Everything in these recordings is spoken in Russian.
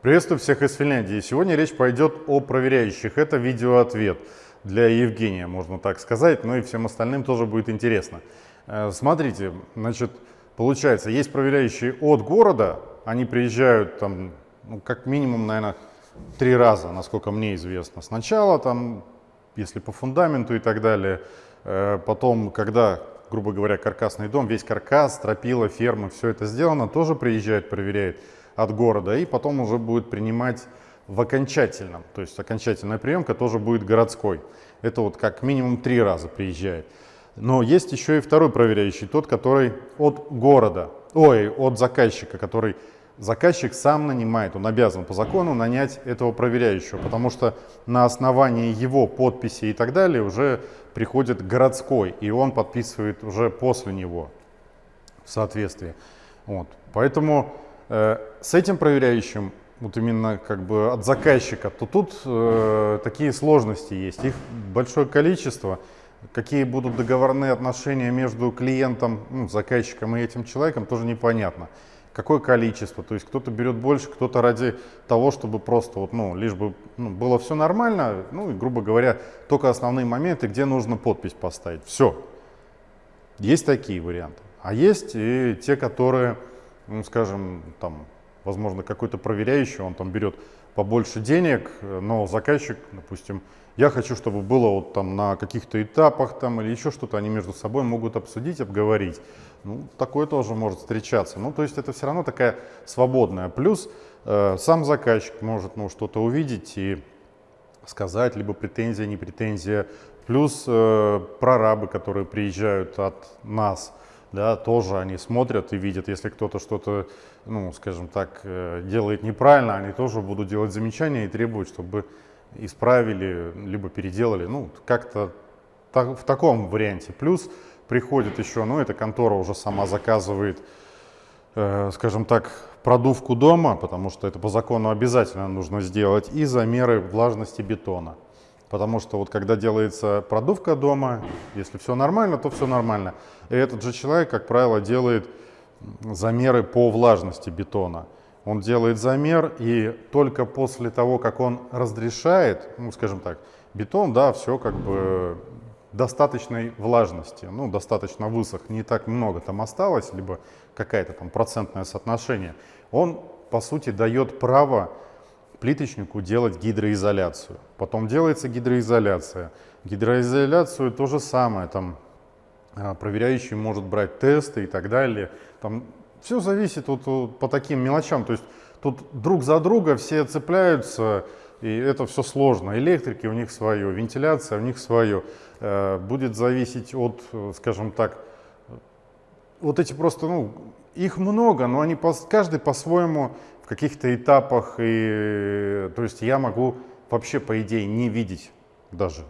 Приветствую всех из Финляндии. Сегодня речь пойдет о проверяющих. Это видеоответ для Евгения, можно так сказать, но и всем остальным тоже будет интересно. Э, смотрите, значит, получается, есть проверяющие от города, они приезжают там, ну, как минимум, наверное, три раза, насколько мне известно. Сначала там, если по фундаменту и так далее, э, потом, когда, грубо говоря, каркасный дом, весь каркас, стропила, ферма, все это сделано, тоже приезжает, проверяет от города, и потом уже будет принимать в окончательном, то есть окончательная приемка тоже будет городской. Это вот как минимум три раза приезжает. Но есть еще и второй проверяющий, тот, который от города, ой, от заказчика, который заказчик сам нанимает, он обязан по закону нанять этого проверяющего, потому что на основании его подписи и так далее уже приходит городской, и он подписывает уже после него в соответствии. Вот. Поэтому с этим проверяющим, вот именно как бы от заказчика, то тут э, такие сложности есть, их большое количество, какие будут договорные отношения между клиентом, ну, заказчиком и этим человеком, тоже непонятно какое количество. То есть кто-то берет больше, кто-то ради того, чтобы просто вот, ну, лишь бы ну, было все нормально, ну и, грубо говоря, только основные моменты, где нужно подпись поставить. Все. Есть такие варианты. А есть и те, которые, ну, скажем, там, возможно, какой-то проверяющий, он там берет побольше денег, но заказчик, допустим, я хочу, чтобы было вот там на каких-то этапах там или еще что-то, они между собой могут обсудить, обговорить. Ну, такое тоже может встречаться. Ну, то есть это все равно такая свободная. Плюс э, сам заказчик может ну, что-то увидеть и сказать, либо претензия, не претензия. Плюс э, прорабы, которые приезжают от нас, да, тоже они смотрят и видят, если кто-то что-то, ну, скажем так, э, делает неправильно, они тоже будут делать замечания и требовать, чтобы исправили, либо переделали, ну, как-то в таком варианте. Плюс приходит еще, ну, эта контора уже сама заказывает, э, скажем так, продувку дома, потому что это по закону обязательно нужно сделать, и замеры влажности бетона. Потому что вот когда делается продувка дома, если все нормально, то все нормально. И этот же человек, как правило, делает замеры по влажности бетона. Он делает замер, и только после того, как он разрешает, ну, скажем так, бетон, да, все как бы достаточной влажности, ну, достаточно высох, не так много там осталось, либо какая-то там процентное соотношение, он, по сути, дает право плиточнику делать гидроизоляцию. Потом делается гидроизоляция. Гидроизоляцию то же самое, там а, проверяющий может брать тесты и так далее. Там все зависит вот, вот по таким мелочам, то есть тут друг за друга все цепляются, и это все сложно. Электрики у них свое, вентиляция у них свое. Э, будет зависеть от, скажем так, вот эти просто, ну, их много, но они по, каждый по-своему в каких-то этапах, и, то есть я могу вообще, по идее, не видеть даже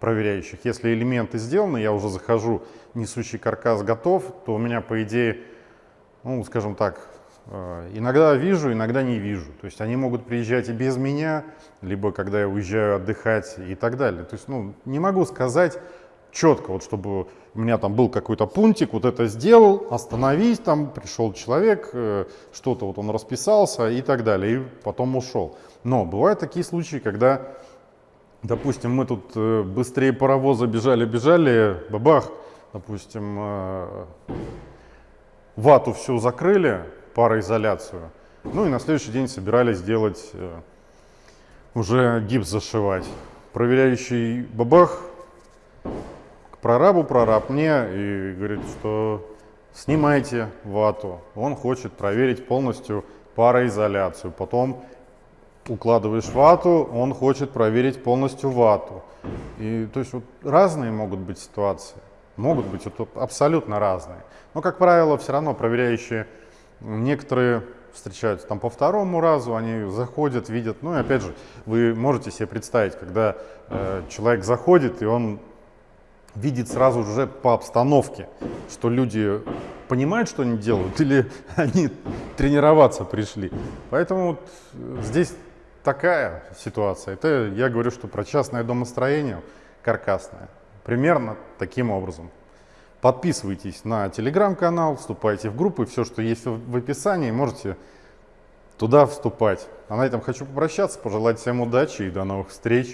проверяющих. Если элементы сделаны, я уже захожу, несущий каркас готов, то у меня, по идее, ну, скажем так, Э, иногда вижу, иногда не вижу. То есть они могут приезжать и без меня, либо когда я уезжаю отдыхать и так далее. То есть ну, не могу сказать четко, вот чтобы у меня там был какой-то пунктик, вот это сделал, остановись, там пришел человек, э, что-то вот он расписался и так далее, и потом ушел. Но бывают такие случаи, когда, допустим, мы тут э, быстрее паровоза бежали-бежали, бабах, допустим, вату всю закрыли, пароизоляцию. Ну и на следующий день собирались делать, э, уже гипс зашивать. Проверяющий бабах к прорабу, прораб мне и говорит, что снимайте вату. Он хочет проверить полностью пароизоляцию. Потом укладываешь вату, он хочет проверить полностью вату. И то есть вот разные могут быть ситуации. Могут быть вот, абсолютно разные. Но, как правило, все равно проверяющие Некоторые встречаются там по второму разу, они заходят, видят. Ну и опять же, вы можете себе представить, когда э, человек заходит, и он видит сразу же по обстановке, что люди понимают, что они делают, или они тренироваться пришли. Поэтому вот здесь такая ситуация. Это я говорю, что про частное домостроение каркасное. Примерно таким образом. Подписывайтесь на телеграм-канал, вступайте в группы, все, что есть в описании, можете туда вступать. А на этом хочу попрощаться, пожелать всем удачи и до новых встреч.